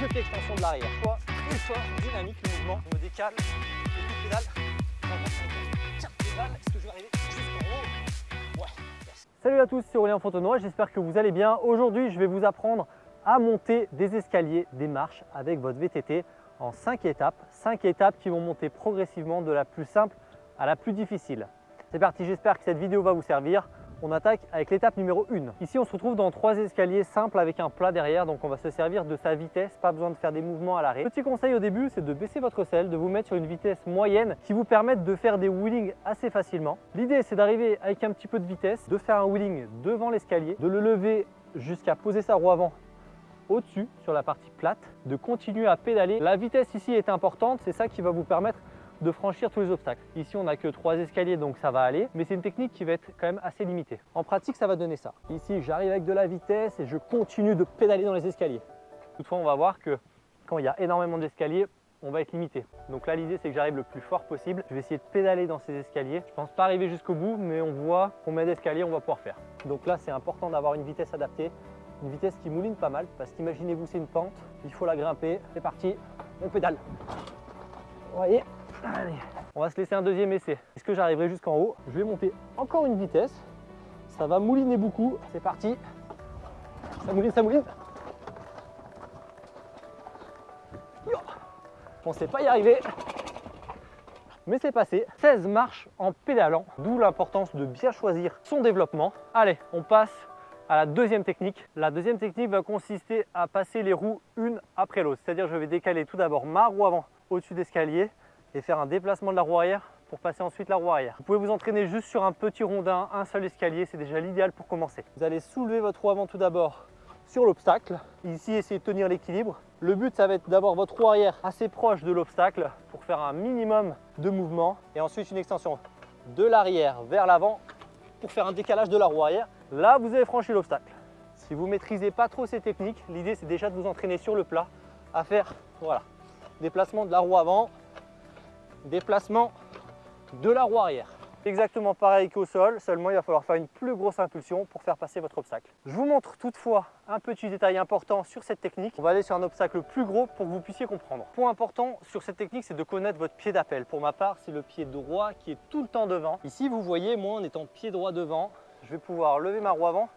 je fais extension de l'arrière. Une fois, dynamique, le mouvement, je me décale, je coup pédale, est-ce que je vais arriver Salut à tous, c'est Aurélien Fontenoy, j'espère que vous allez bien. Aujourd'hui, je vais vous apprendre à monter des escaliers, des marches avec votre VTT en 5 étapes. 5 étapes qui vont monter progressivement de la plus simple à la plus difficile. C'est parti, j'espère que cette vidéo va vous servir. On attaque avec l'étape numéro 1. Ici, on se retrouve dans trois escaliers simples avec un plat derrière, donc on va se servir de sa vitesse, pas besoin de faire des mouvements à l'arrêt. Petit conseil au début, c'est de baisser votre selle, de vous mettre sur une vitesse moyenne qui vous permette de faire des wheelings assez facilement. L'idée, c'est d'arriver avec un petit peu de vitesse, de faire un wheeling devant l'escalier, de le lever jusqu'à poser sa roue avant au-dessus sur la partie plate, de continuer à pédaler. La vitesse ici est importante, c'est ça qui va vous permettre de franchir tous les obstacles. Ici, on n'a que trois escaliers, donc ça va aller, mais c'est une technique qui va être quand même assez limitée. En pratique, ça va donner ça. Ici, j'arrive avec de la vitesse et je continue de pédaler dans les escaliers. Toutefois, on va voir que quand il y a énormément d'escaliers, on va être limité. Donc là, l'idée, c'est que j'arrive le plus fort possible. Je vais essayer de pédaler dans ces escaliers. Je pense pas arriver jusqu'au bout, mais on voit combien d'escaliers on va pouvoir faire. Donc là, c'est important d'avoir une vitesse adaptée, une vitesse qui mouline pas mal, parce qu'imaginez-vous, c'est une pente, il faut la grimper. C'est parti, on pédale. Vous voyez? Allez, on va se laisser un deuxième essai. Est-ce que j'arriverai jusqu'en haut? Je vais monter encore une vitesse. Ça va mouliner beaucoup. C'est parti. Ça mouline, ça mouline. Je pensais pas y arriver. Mais c'est passé. 16 marches en pédalant, d'où l'importance de bien choisir son développement. Allez, on passe à la deuxième technique. La deuxième technique va consister à passer les roues une après l'autre. C'est-à-dire je vais décaler tout d'abord ma roue avant au-dessus d'escalier et faire un déplacement de la roue arrière pour passer ensuite la roue arrière. Vous pouvez vous entraîner juste sur un petit rondin, un seul escalier, c'est déjà l'idéal pour commencer. Vous allez soulever votre roue avant tout d'abord sur l'obstacle. Ici, essayez de tenir l'équilibre. Le but, ça va être d'avoir votre roue arrière assez proche de l'obstacle pour faire un minimum de mouvement. Et ensuite, une extension de l'arrière vers l'avant pour faire un décalage de la roue arrière. Là, vous avez franchi l'obstacle. Si vous ne maîtrisez pas trop ces techniques, l'idée, c'est déjà de vous entraîner sur le plat à faire, voilà, déplacement de la roue avant, déplacement de la roue arrière. Exactement pareil qu'au sol, seulement il va falloir faire une plus grosse impulsion pour faire passer votre obstacle. Je vous montre toutefois un petit détail important sur cette technique. On va aller sur un obstacle plus gros pour que vous puissiez comprendre. Point important sur cette technique, c'est de connaître votre pied d'appel. Pour ma part, c'est le pied droit qui est tout le temps devant. Ici, vous voyez, moi en étant pied droit devant, je vais pouvoir lever ma roue avant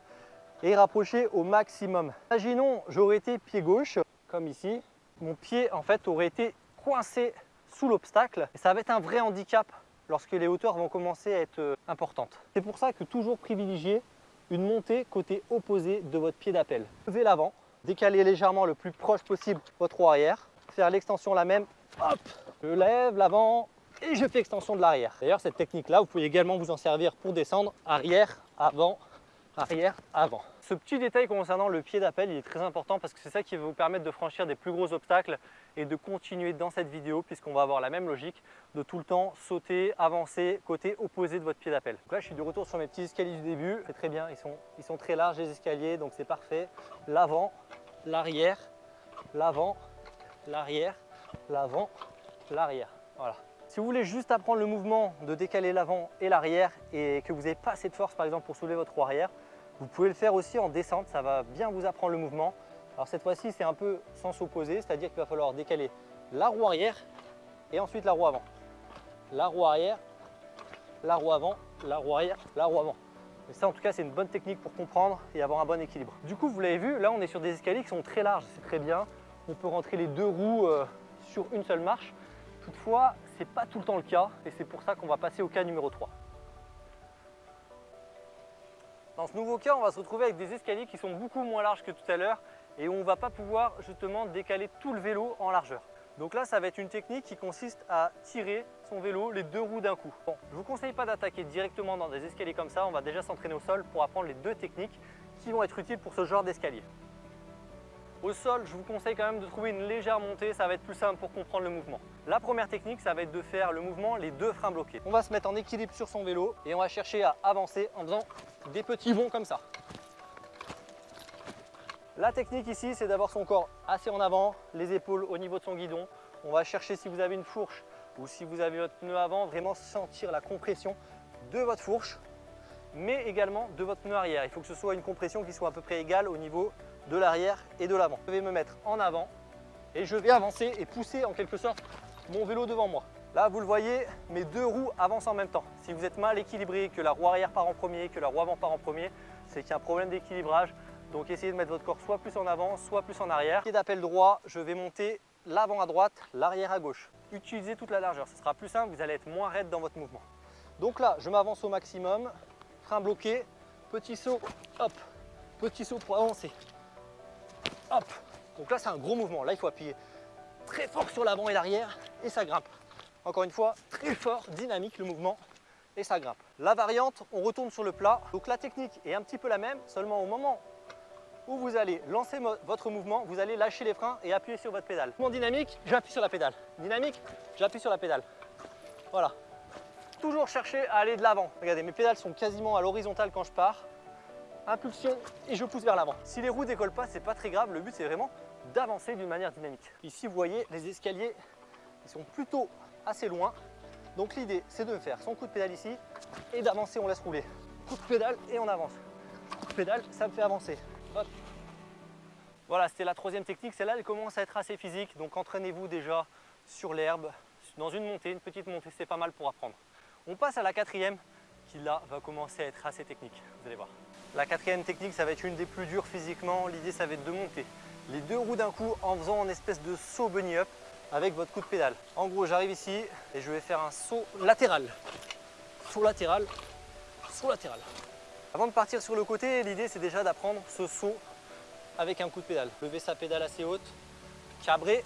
et rapprocher au maximum. Imaginons, j'aurais été pied gauche, comme ici. Mon pied, en fait, aurait été coincé sous l'obstacle. Et ça va être un vrai handicap lorsque les hauteurs vont commencer à être euh, importantes. C'est pour ça que toujours privilégier une montée côté opposé de votre pied d'appel. Levez l'avant, décalez légèrement le plus proche possible votre roue arrière, faire l'extension la même, hop, je lève l'avant et je fais extension de l'arrière. D'ailleurs cette technique là, vous pouvez également vous en servir pour descendre arrière, avant, arrière, avant. Ce petit détail concernant le pied d'appel, il est très important parce que c'est ça qui va vous permettre de franchir des plus gros obstacles et de continuer dans cette vidéo puisqu'on va avoir la même logique de tout le temps sauter, avancer côté opposé de votre pied d'appel. là, je suis de retour sur mes petits escaliers du début. C'est très bien, ils sont, ils sont très larges les escaliers, donc c'est parfait. L'avant, l'arrière, l'avant, l'arrière, l'avant, l'arrière. Voilà. Si vous voulez juste apprendre le mouvement de décaler l'avant et l'arrière et que vous n'avez pas assez de force par exemple pour soulever votre roue arrière, vous pouvez le faire aussi en descente, ça va bien vous apprendre le mouvement. Alors cette fois-ci, c'est un peu sens opposé, c'est-à-dire qu'il va falloir décaler la roue arrière et ensuite la roue avant. La roue arrière, la roue avant, la roue arrière, la roue avant. Et ça, en tout cas, c'est une bonne technique pour comprendre et avoir un bon équilibre. Du coup, vous l'avez vu, là, on est sur des escaliers qui sont très larges, c'est très bien. On peut rentrer les deux roues euh, sur une seule marche. Toutefois, ce n'est pas tout le temps le cas et c'est pour ça qu'on va passer au cas numéro 3. Dans ce nouveau cas, on va se retrouver avec des escaliers qui sont beaucoup moins larges que tout à l'heure et où on ne va pas pouvoir justement décaler tout le vélo en largeur. Donc là, ça va être une technique qui consiste à tirer son vélo les deux roues d'un coup. Bon, je ne vous conseille pas d'attaquer directement dans des escaliers comme ça, on va déjà s'entraîner au sol pour apprendre les deux techniques qui vont être utiles pour ce genre d'escalier. Au sol, je vous conseille quand même de trouver une légère montée, ça va être plus simple pour comprendre le mouvement. La première technique, ça va être de faire le mouvement les deux freins bloqués. On va se mettre en équilibre sur son vélo et on va chercher à avancer en faisant des petits bonds comme ça. La technique ici, c'est d'avoir son corps assez en avant, les épaules au niveau de son guidon. On va chercher si vous avez une fourche ou si vous avez votre pneu avant, vraiment sentir la compression de votre fourche, mais également de votre pneu arrière. Il faut que ce soit une compression qui soit à peu près égale au niveau de l'arrière et de l'avant. Je vais me mettre en avant et je vais avancer et pousser en quelque sorte mon vélo devant moi. Là, vous le voyez, mes deux roues avancent en même temps. Si vous êtes mal équilibré, que la roue arrière part en premier, que la roue avant part en premier, c'est qu'il y a un problème d'équilibrage. Donc essayez de mettre votre corps soit plus en avant, soit plus en arrière. Pied d'appel droit, je vais monter l'avant à droite, l'arrière à gauche. Utilisez toute la largeur, ce sera plus simple, vous allez être moins raide dans votre mouvement. Donc là, je m'avance au maximum, frein bloqué, petit saut, hop, petit saut pour avancer, hop. Donc là, c'est un gros mouvement. Là, il faut appuyer très fort sur l'avant et l'arrière et ça grimpe. Encore une fois, très fort, dynamique le mouvement et ça grimpe. La variante, on retourne sur le plat. Donc la technique est un petit peu la même, seulement au moment où vous allez lancer votre mouvement, vous allez lâcher les freins et appuyer sur votre pédale. Mouvement dynamique, j'appuie sur la pédale. Dynamique, j'appuie sur la pédale. Voilà. Toujours chercher à aller de l'avant. Regardez, mes pédales sont quasiment à l'horizontale quand je pars. Impulsion et je pousse vers l'avant. Si les roues décollent pas, c'est pas très grave. Le but, c'est vraiment d'avancer d'une manière dynamique. Ici, vous voyez, les escaliers, ils sont plutôt assez loin. Donc l'idée, c'est de faire son coup de pédale ici et d'avancer, on laisse rouler. Coup de pédale et on avance. Coup de pédale, ça me fait avancer. Voilà, c'était la troisième technique. Celle-là, elle commence à être assez physique. Donc entraînez-vous déjà sur l'herbe, dans une montée, une petite montée, c'est pas mal pour apprendre. On passe à la quatrième, qui là va commencer à être assez technique, vous allez voir. La quatrième technique, ça va être une des plus dures physiquement. L'idée, ça va être de monter les deux roues d'un coup en faisant une espèce de saut bunny up avec votre coup de pédale. En gros, j'arrive ici et je vais faire un saut latéral. Saut latéral, saut latéral. Avant de partir sur le côté, l'idée c'est déjà d'apprendre ce saut avec un coup de pédale. Lever sa pédale assez haute, cabrer.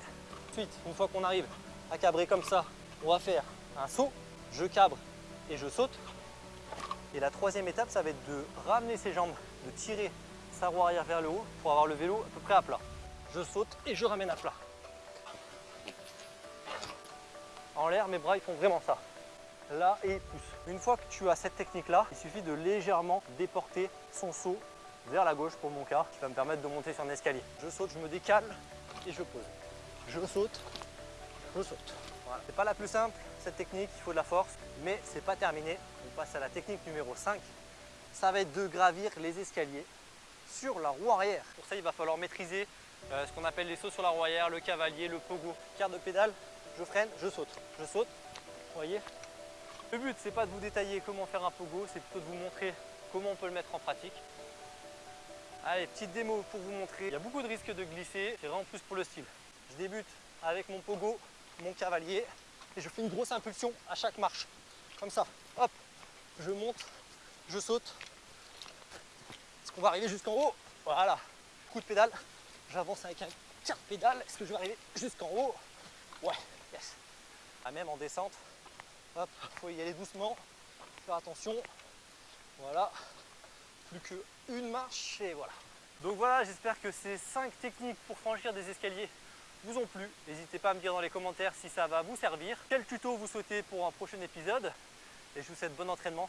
Ensuite, une fois qu'on arrive à cabrer comme ça, on va faire un saut, je cabre et je saute. Et la troisième étape, ça va être de ramener ses jambes, de tirer sa roue arrière vers le haut pour avoir le vélo à peu près à plat. Je saute et je ramène à plat. En l'air, mes bras ils font vraiment ça. Là et pousse. Une fois que tu as cette technique là, il suffit de légèrement déporter son saut vers la gauche pour mon cas, qui va me permettre de monter sur un escalier. Je saute, je me décale et je pose. Je saute, je saute. Voilà. C'est pas la plus simple cette technique, il faut de la force, mais c'est pas terminé. On passe à la technique numéro 5. Ça va être de gravir les escaliers sur la roue arrière. Pour ça, il va falloir maîtriser euh, ce qu'on appelle les sauts sur la roue arrière, le cavalier, le pogo. Carte de pédale, je freine, je saute, je saute, vous voyez Le but, c'est pas de vous détailler comment faire un pogo, c'est plutôt de vous montrer comment on peut le mettre en pratique. Allez, petite démo pour vous montrer. Il y a beaucoup de risques de glisser, c'est vraiment plus pour le style. Je débute avec mon pogo, mon cavalier, et je fais une grosse impulsion à chaque marche. Comme ça, hop, je monte, je saute. Est-ce qu'on va arriver jusqu'en haut? Voilà, coup de pédale, j'avance avec un quart pédale. Est-ce que je vais arriver jusqu'en haut? Ouais, ah, même en descente, hop, faut y aller doucement, faire attention. Voilà, plus qu'une marche et voilà. Donc voilà, j'espère que ces 5 techniques pour franchir des escaliers vous ont plu. N'hésitez pas à me dire dans les commentaires si ça va vous servir. Quel tuto vous souhaitez pour un prochain épisode? Et je vous souhaite bon entraînement